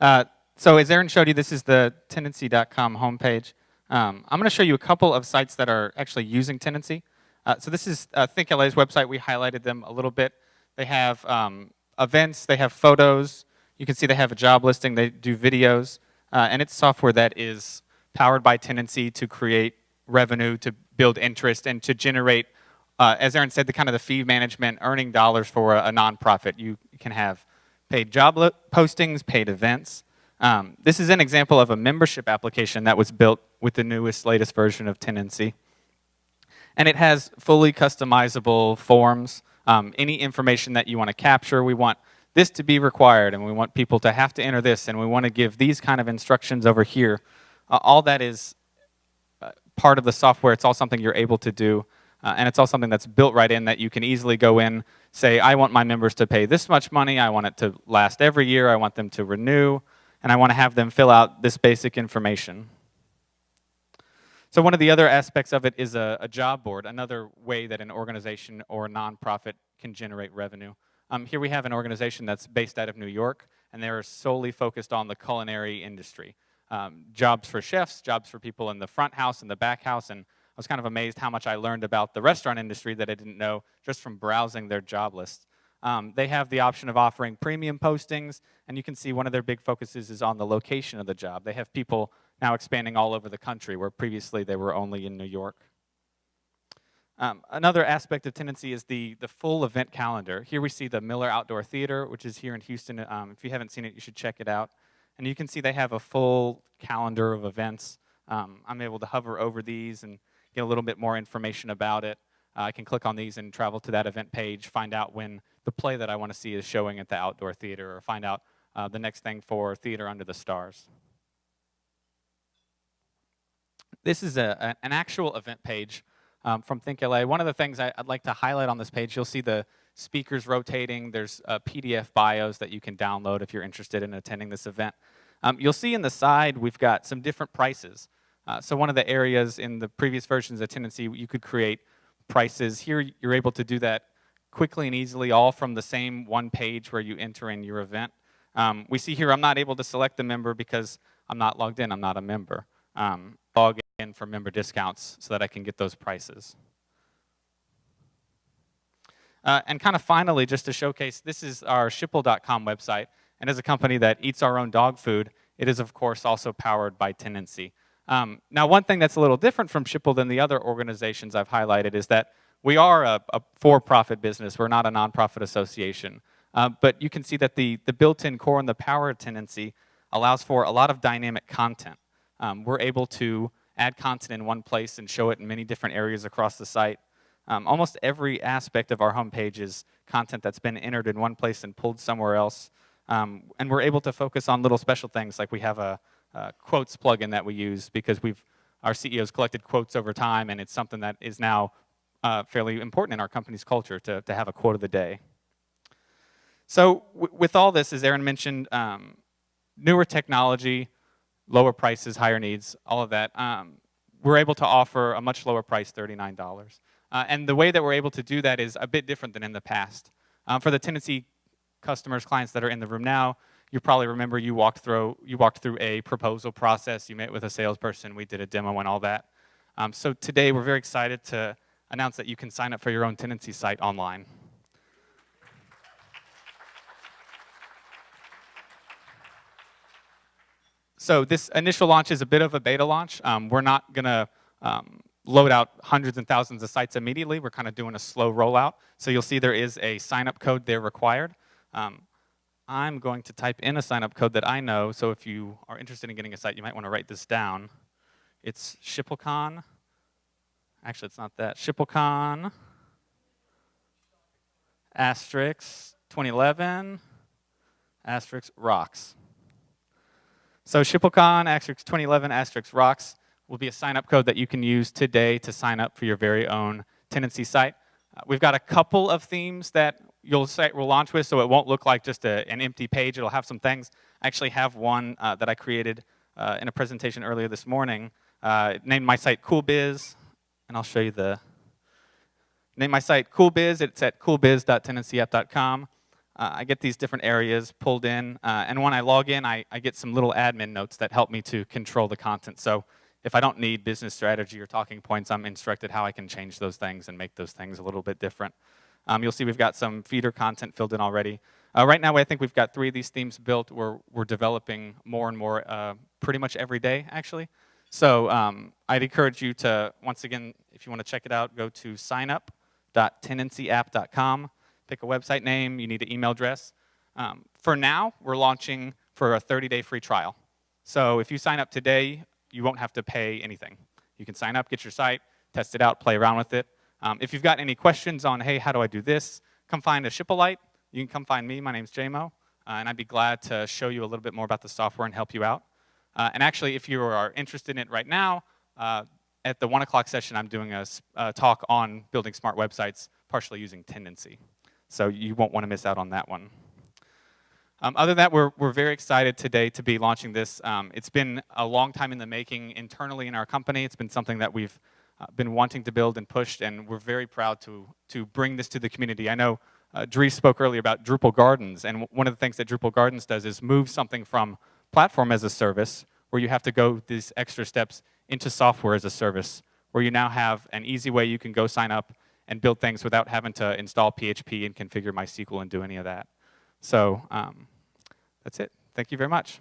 Uh, so as Aaron showed you, this is the tendenci.com homepage. Um, I'm going to show you a couple of sites that are actually using Tendenci. Uh, so this is uh, ThinkLA's website. We highlighted them a little bit. They have um, events, they have photos. You can see they have a job listing, they do videos. Uh, and it's software that is powered by Tendenci to create revenue, to build interest, and to generate, uh, as Aaron said, the kind of the fee management, earning dollars for a, a nonprofit. You can have paid job postings, paid events. Um, this is an example of a membership application that was built with the newest, latest version of Tendenci. And it has fully customizable forms. Um, any information that you want to capture, we want this to be required, and we want people to have to enter this, and we want to give these kind of instructions over here. Uh, all that is uh, part of the software. It's all something you're able to do. Uh, and it's all something that's built right in that you can easily go in, say, I want my members to pay this much money, I want it to last every year, I want them to renew, and I want to have them fill out this basic information. So one of the other aspects of it is a, a job board, another way that an organization or a nonprofit can generate revenue. Um, here we have an organization that's based out of New York, and they're solely focused on the culinary industry. Um, jobs for chefs, jobs for people in the front house and the back house, and I was kind of amazed how much I learned about the restaurant industry that I didn't know just from browsing their job list. Um, they have the option of offering premium postings, and you can see one of their big focuses is on the location of the job. They have people now expanding all over the country, where previously they were only in New York. Um, another aspect of Tendenci is the, the full event calendar. Here we see the Miller Outdoor Theater, which is here in Houston. Um, if you haven't seen it, you should check it out. And you can see they have a full calendar of events. Um, I'm able to hover over these and get a little bit more information about it. Uh, I can click on these and travel to that event page, find out when the play that I want to see is showing at the outdoor theater, or find out uh, the next thing for Theater Under the Stars. This is a, an actual event page um, from ThinkLA. One of the things I, would like to highlight on this page, you'll see the speakers rotating. There's uh, PDF bios that you can download if you're interested in attending this event. Um, you'll see in the side we've got some different prices. Uh, so one of the areas in the previous versions of Tendenci, you could create prices. Here, you're able to do that quickly and easily, all from the same one page where you enter in your event. Um, we see here I'm not able to select a member because I'm not logged in, I'm not a member. Um, log in for member discounts so that I can get those prices. Uh, and kind of finally, just to showcase, this is our Schipul.com website. And as a company that eats our own dog food, it is, of course, also powered by Tendenci. Um, now, one thing that's a little different from Schipul than the other organizations I've highlighted is that we are a, a for-profit business. We're not a nonprofit association. Uh, but you can see that the, the built-in core and the power of Tendenci allows for a lot of dynamic content. Um, we're able to add content in one place and show it in many different areas across the site. Um, almost every aspect of our homepage is content that's been entered in one place and pulled somewhere else. Um, and we're able to focus on little special things like we have a, uh, quotes plugin that we use because we've our CEOs collected quotes over time, and it's something that is now uh, fairly important in our company's culture to, to have a quote of the day. So with all this, as Aaron mentioned, um, newer technology, lower prices, higher needs, all of that, um, we're able to offer a much lower price, $39. Uh, and the way that we're able to do that is a bit different than in the past. Um, for the Tendenci customers, clients that are in the room now, you probably remember you walked through you walked through a proposal process. You met with a salesperson. We did a demo and all that. Um, so today we're very excited to announce that you can sign up for your own Tendenci site online. So this initial launch is a bit of a beta launch. Um, we're not going to um, load out hundreds and thousands of sites immediately. We're kind of doing a slow rollout. So you'll see there is a sign-up code there required. Um, I'm going to type in a sign-up code that I know, so if you are interested in getting a site, you might want to write this down. It's SchipulCon. Actually, it's not that. SchipulCon asterisk 2011 asterisk rocks. So SchipulCon asterisk 2011 asterisk rocks will be a sign-up code that you can use today to sign up for your very own Tendenci site. We've got a couple of themes that you'll site will launch with, so it won't look like just a, an empty page. It'll have some things. I actually have one uh, that I created uh, in a presentation earlier this morning. Uh, named my site CoolBiz, and I'll show you the. Name my site CoolBiz. It's at coolbiz.tendenciapp.com. uh, I get these different areas pulled in, uh, and when I log in, I, I get some little admin notes that help me to control the content. So if I don't need business strategy or talking points, I'm instructed how I can change those things and make those things a little bit different. Um, you'll see we've got some feeder content filled in already. Uh, right now, I think we've got three of these themes built. We're, we're developing more and more uh, pretty much every day, actually. So um, I'd encourage you to, once again, if you want to check it out, go to signup.tendenciapp.com, pick a website name, you need an email address. Um, for now, we're launching for a 30-day free trial. So if you sign up today, you won't have to pay anything. You can sign up, get your site, test it out, play around with it. Um, if you've got any questions on, hey, how do I do this, come find a Schipulite. You can come find me. My name's JMO, uh, and I'd be glad to show you a little bit more about the software and help you out. Uh, and actually, if you are interested in it right now, uh, at the 1 o'clock session, I'm doing a, a, talk on building smart websites, partially using Tendenci. So you won't want to miss out on that one. Um, other than that, we're, we're very excited today to be launching this. Um, it's been a long time in the making internally in our company. It's been something that we've uh, been wanting to build and pushed, and we're very proud to, to bring this to the community. I know uh, Dries spoke earlier about Drupal Gardens, and one of the things that Drupal Gardens does is move something from platform as a service, where you have to go these extra steps, into software as a service, where you now have an easy way you can go sign up and build things without having to install PHP and configure MySQL and do any of that. So um, that's it. Thank you very much.